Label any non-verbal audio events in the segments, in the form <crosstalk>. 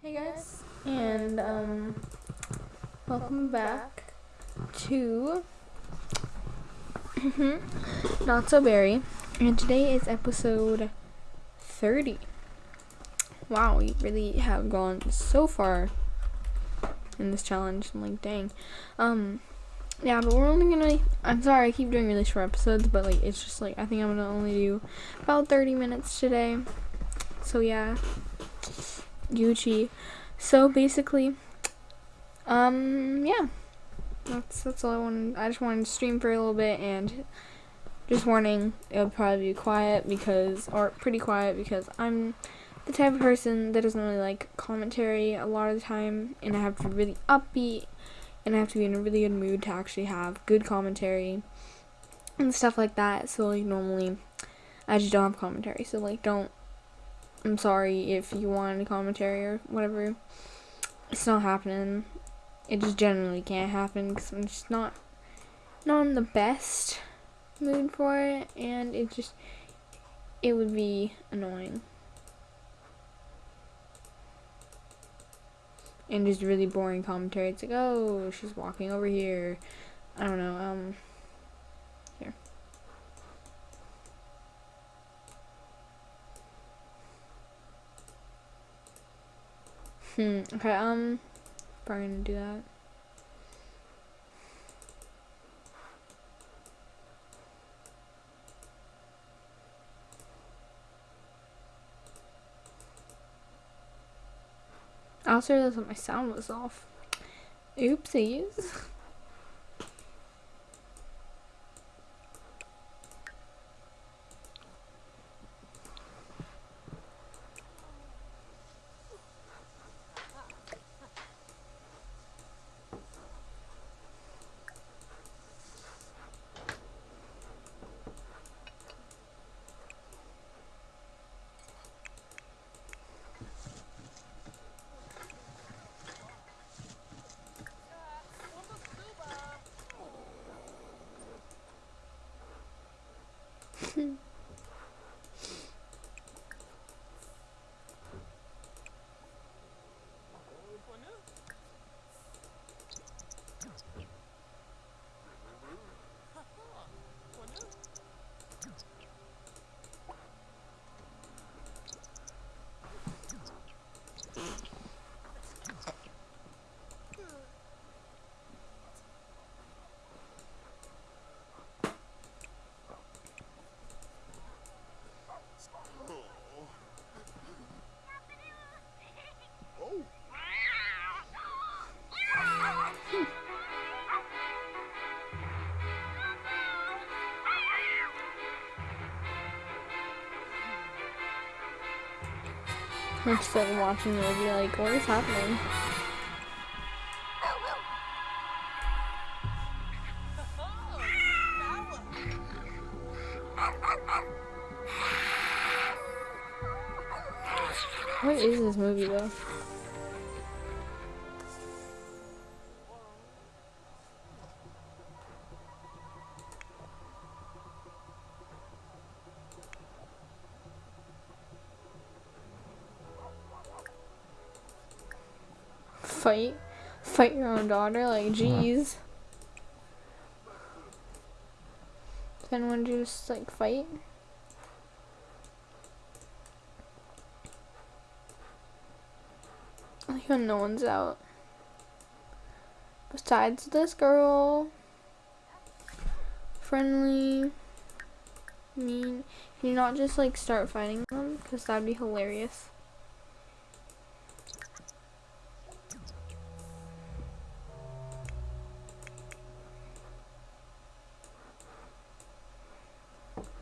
Hey guys, and um, welcome back to <laughs> Not So Berry, and today is episode 30. Wow, we really have gone so far in this challenge. I'm like, dang. Um, yeah, but we're only gonna. I'm sorry, I keep doing really short episodes, but like, it's just like I think I'm gonna only do about 30 minutes today. So yeah, Gucci. So basically, um, yeah, that's that's all I wanted. I just wanted to stream for a little bit and. Just warning, it'll probably be quiet because, or pretty quiet because I'm the type of person that doesn't really like commentary a lot of the time, and I have to be really upbeat, and I have to be in a really good mood to actually have good commentary and stuff like that. So like normally, I just don't have commentary. So like don't. I'm sorry if you want commentary or whatever. It's not happening. It just generally can't happen because I'm just not not in the best mood for it, and it just it would be annoying. and just really boring commentary. It's like, oh, she's walking over here. I don't know. Um, Hmm. Okay. Um, probably gonna do that. I also realized that my sound was off. Oopsies. <laughs> I'm watching the movie like, what is happening? Fight? Fight your own daughter? Like, jeez. Then when you just, like, fight? Like, when no one's out. Besides this girl. Friendly. Mean. Can you not just, like, start fighting them? Because that'd be hilarious.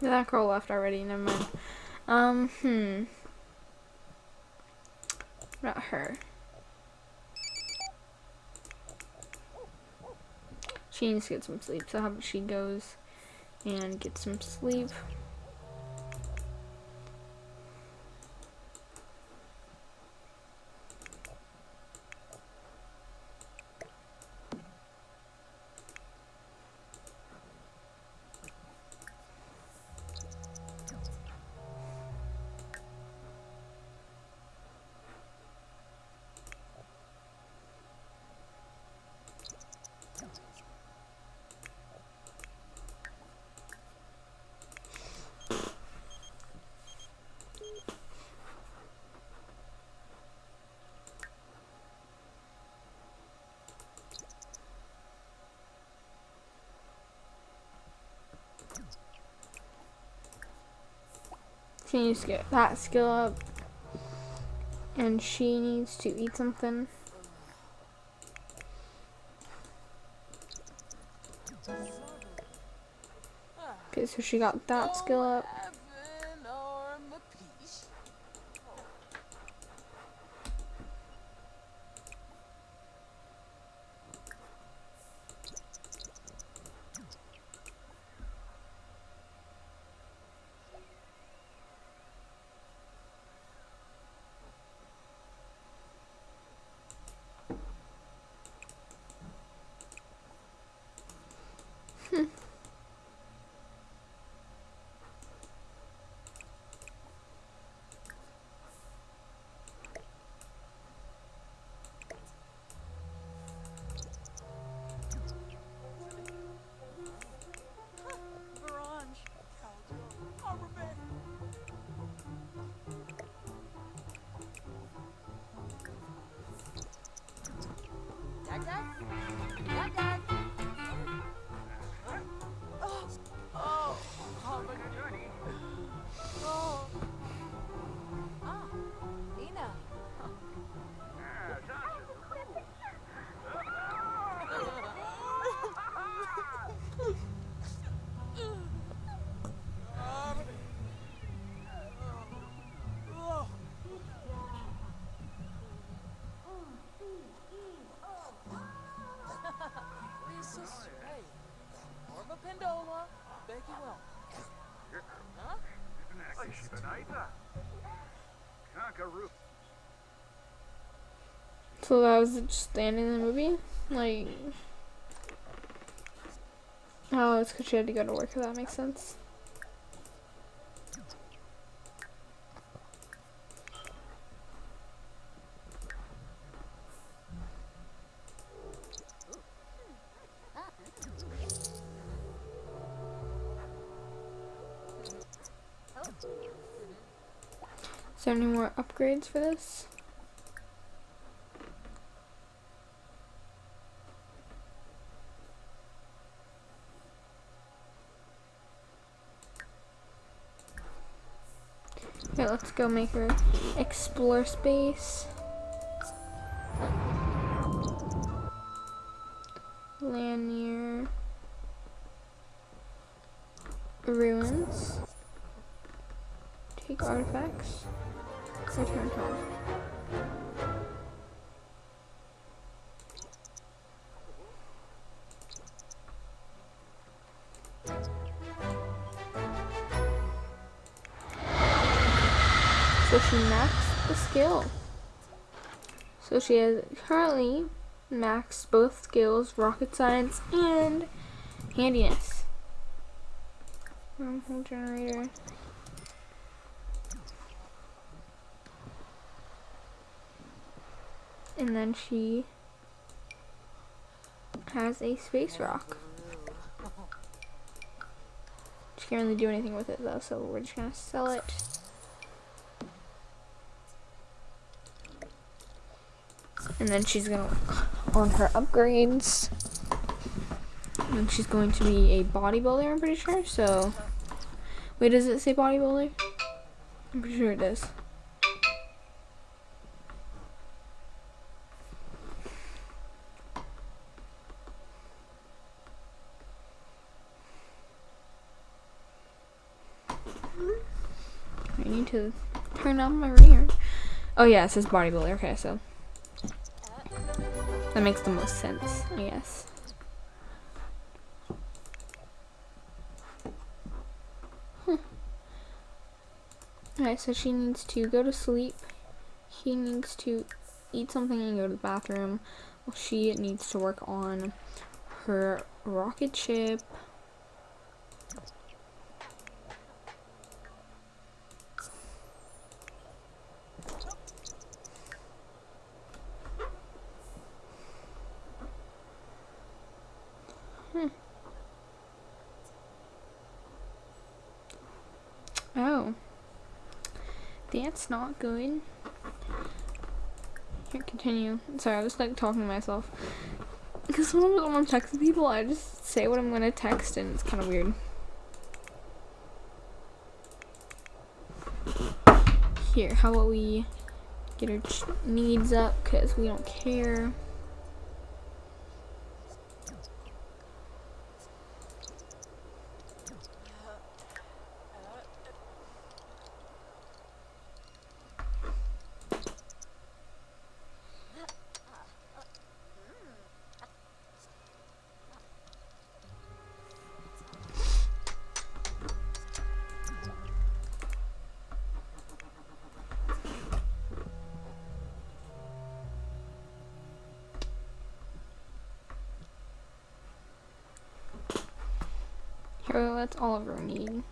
That girl left already, never mind. Um, hmm. Not her. She needs to get some sleep, so how about she goes and get some sleep. She needs to get that skill up. And she needs to eat something. Okay, so she got that skill up. That's it. That's it. So that was just the end of the movie? Like... Oh, it's because she had to go to work, if that makes sense. Is there any more upgrades for this? Okay, let's go make her explore space. Lanier. Ruins. Take artifacts. Return home. She maxed the skill. So she has currently maxed both skills, rocket science and handiness. Wormhole generator. And then she has a space rock. She can't really do anything with it though, so we're just gonna sell it. And then she's gonna work on her upgrades. And she's going to be a bodybuilder, I'm pretty sure. So, wait, does it say bodybuilder? I'm pretty sure it does. I need to turn on my ringer. Oh yeah, it says bodybuilder. Okay, so that makes the most sense, I guess. Huh. Alright, so she needs to go to sleep. He needs to eat something and go to the bathroom. Well, she needs to work on her rocket ship. Hmm. Oh. That's not good. Here, continue. Sorry, I was like talking to myself. Because sometimes when I'm texting people, I just say what I'm gonna text and it's kind of weird. Here, how about we get her needs up because we don't care. Here, that's Oliver need.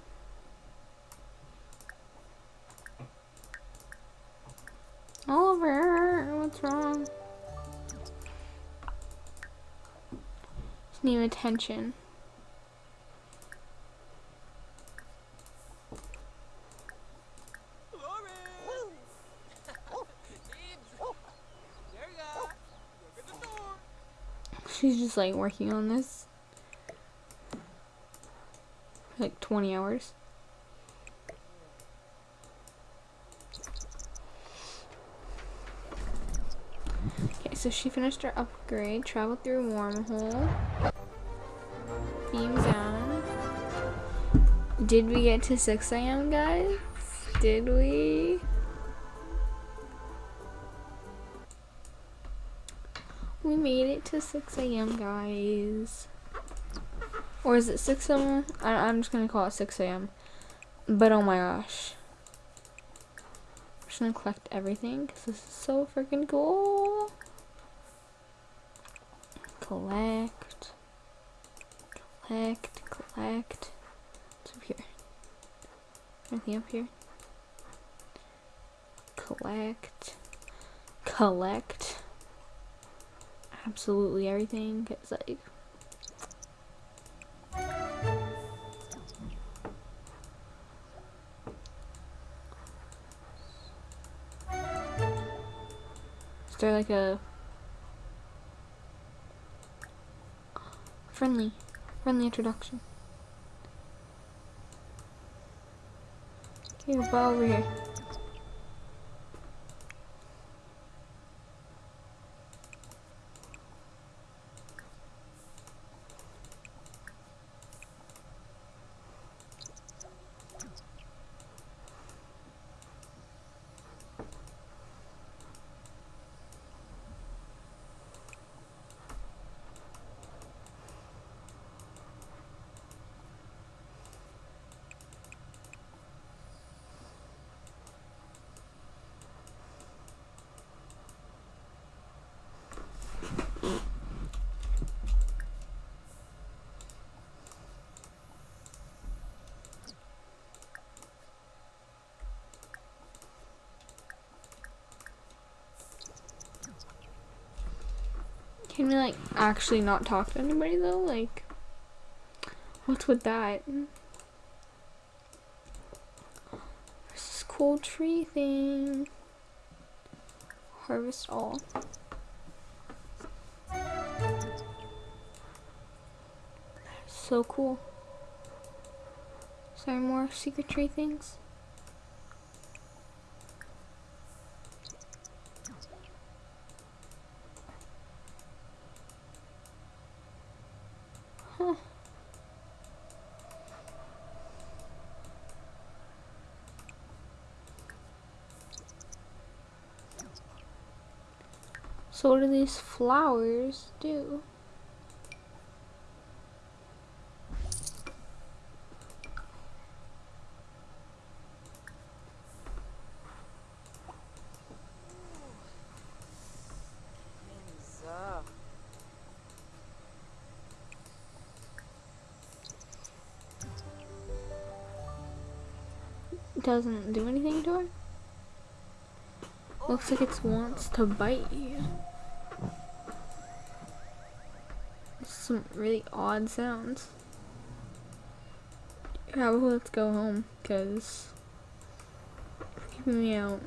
Oliver, what's wrong? Just need attention. She's just like working on this. Like 20 hours. Okay, so she finished her upgrade, traveled through wormhole. Beam down. Did we get to Sixam guys? Did we? We made it to Sixam guys. Or is it Sixam? I'm just gonna call it Sixam But oh my gosh. I'm just gonna collect everything because this is so freaking cool. Collect. Collect. Collect. Up here? Anything up here? Collect. Collect. Absolutely everything. It's like like a friendly, friendly introduction? Okay, bow over here. Can we like actually not talk to anybody though? Like, what's with that? This cool tree thing. Harvest all. So cool. Is there more secret tree things? So what do these flowers do? Doesn't do anything to her? Looks like it wants to bite you. Some really odd sounds. Yeah, well, let's go home, because keeping me out.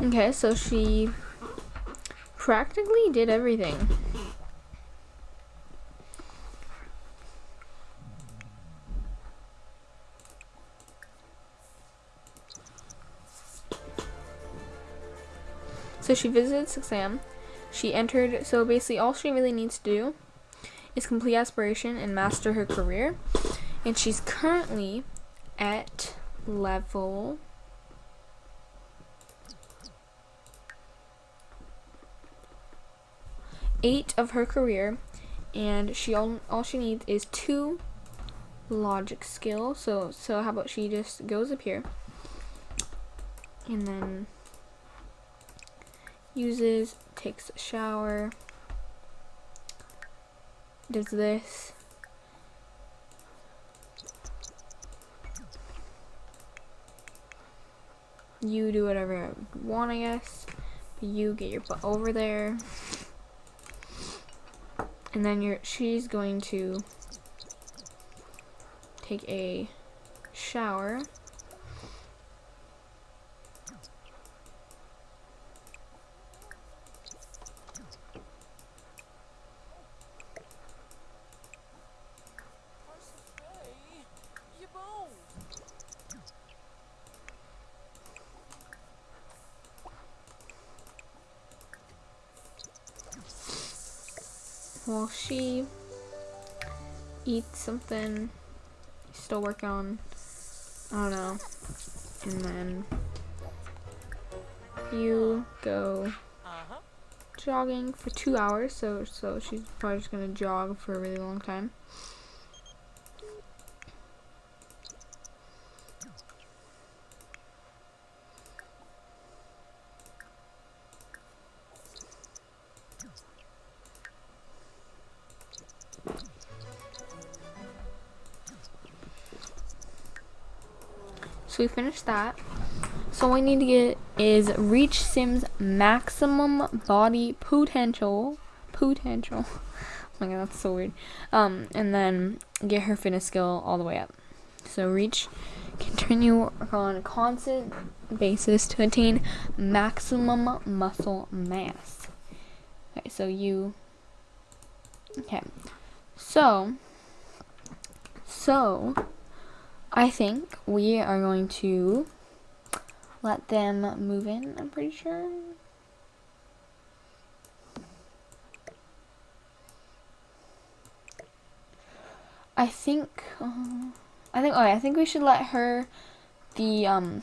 Okay, so she practically did everything. So she visited Sixam. She entered, so basically all she really needs to do is complete aspiration and master her career. And she's currently at level eight of her career and she all, all she needs is two logic skill so so how about she just goes up here and then uses takes a shower does this. You do whatever you want I guess. You get your butt over there. And then you're she's going to take a shower while she eats something still working on I don't know and then you go uh-huh. jogging for two hours so so she's probably just gonna jog for a really long time we finished that. So all we need to get is reach Sim's maximum body potential. Potential. <laughs> Oh my god, that's so weird. Um, and then get her fitness skill all the way up. So reach, continue on a constant basis to attain maximum muscle mass. Okay, so you. Okay, so. So I think we are going to let them move in, I'm pretty sure. I think, uh, I think, okay, I think we should let her, the, um,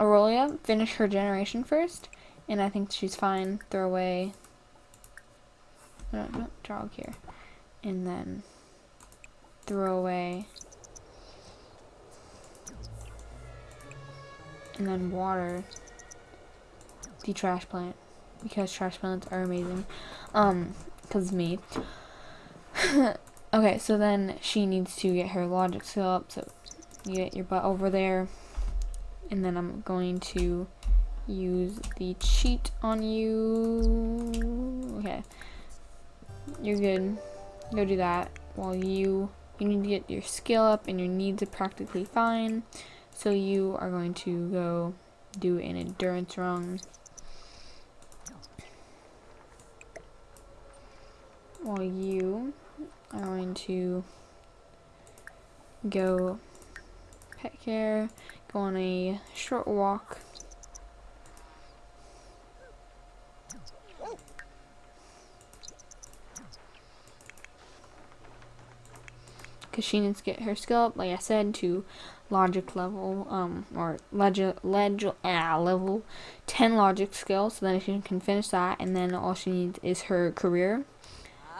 Aurelia finish her generation first, and I think she's fine, throw away, no, no, jog here, and then throw away and then water. The trash plant because trash plants are amazing. Um because me. <laughs> Okay so then she needs to get her logic skill up so you get your butt over there. And then I'm going to use the cheat on you. Okay. You're good. Go do that while you you need to get your skill up and your needs are practically fine so you are going to go do an endurance run. While you are going to go pet care, go on a short walk because she needs to get her skill up, like I said, to logic level, um, or leg, ah, level 10 logic skill, so then she can finish that, and then all she needs is her career,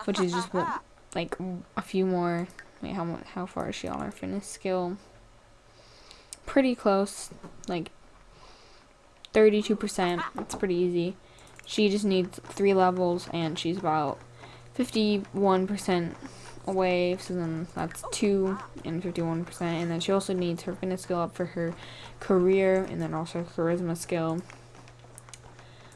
which is just, what, like, a few more, wait, how, how far is she on her fitness skill? Pretty close, like, 32%, it's pretty easy. She just needs three levels, and she's about 51% away, so then that's 2 and 51%, and then she also needs her fitness skill up for her career, and then also charisma skill.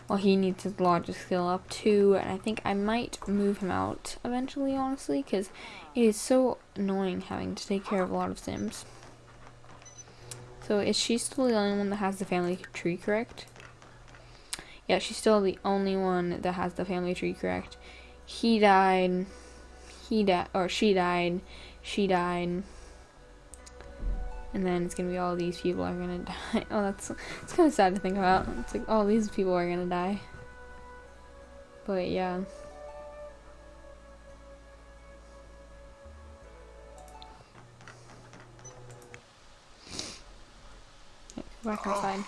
Well, he needs his logic skill up too, and I think I might move him out eventually, honestly, because it is so annoying having to take care of a lot of Sims. So is she still the only one that has the family tree correct? Yeah, she's still the only one that has the family tree correct. He died. He died, or she died. She died. And then it's gonna be all these people are gonna <laughs> die. Oh, that's it's kind of sad to think about. It's like all these people are gonna die. But yeah. Back oh. outside.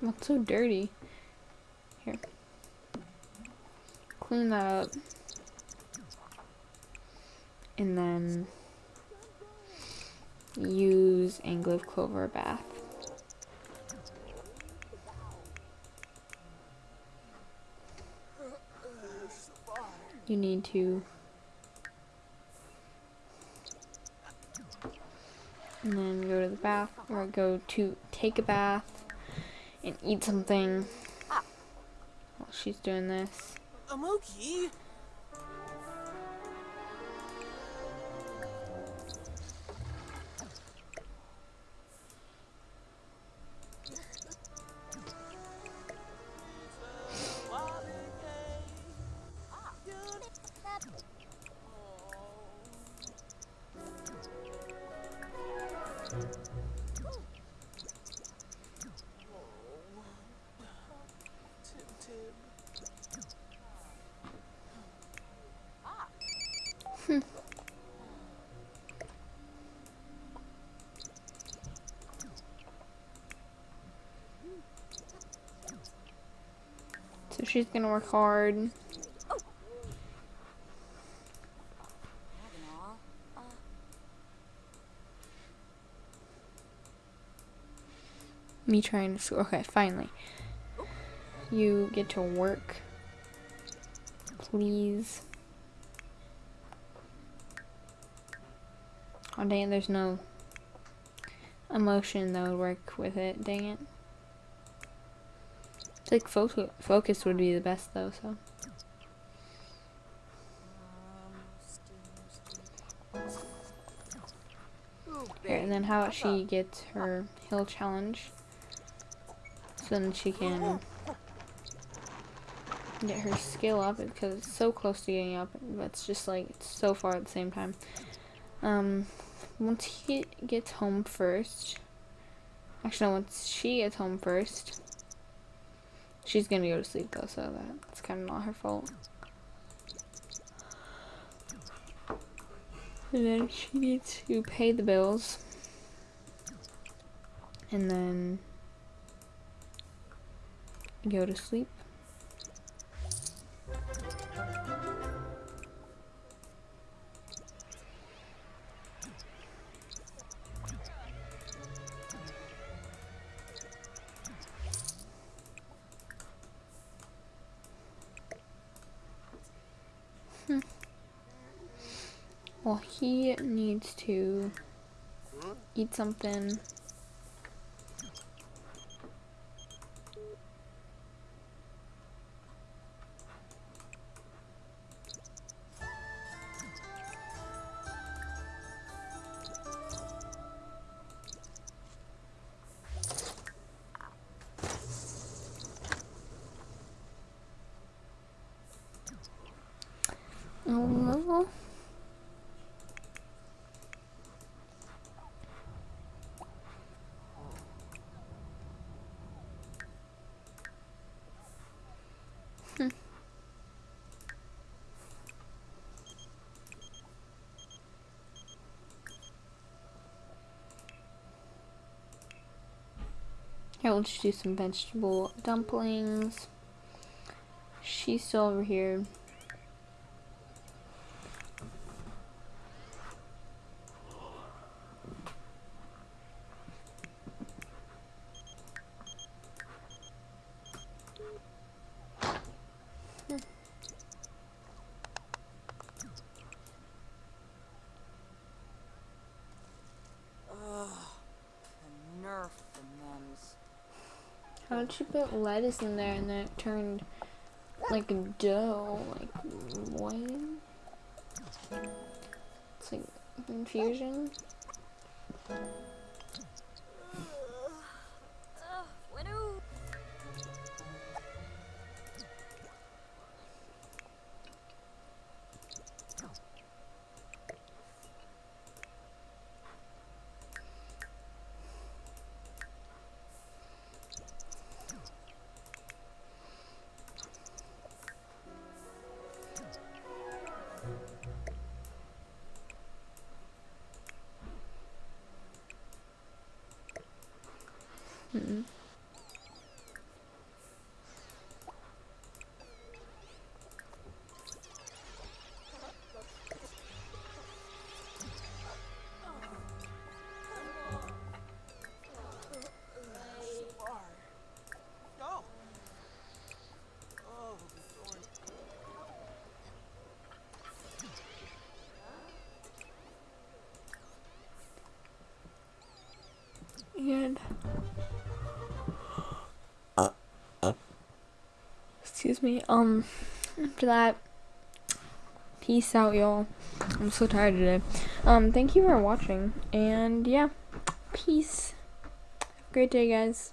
What's so dirty? Here. Clean that up. And then use Anglive Clover Bath. You need to and then go to the bath or go to take a bath and eat something while she's doing this. Amoki? So she's gonna work hard. Me trying to. Okay, finally. You get to work. Please. Oh, dang it, there's no emotion that would work with it. Dang it. It's like fo focus would be the best though, so. And then how about she gets her hill challenge? So then she can get her skill up because it's so close to getting up, but it's just like it's so far at the same time. Um, once he gets home first, actually, no, once she gets home first, she's gonna go to sleep though, so that's kind of not her fault. And then she needs to pay the bills. And then go to sleep. Eat something. Oh. Here, let's do some vegetable dumplings. She's still over here. How did she put lettuce in there and then it turned like dough? Like, what? It's like Infusion. Excuse me. Um, after that, peace out, y'all. I'm so tired today. Um, thank you for watching, and yeah, peace. Have a great day, guys.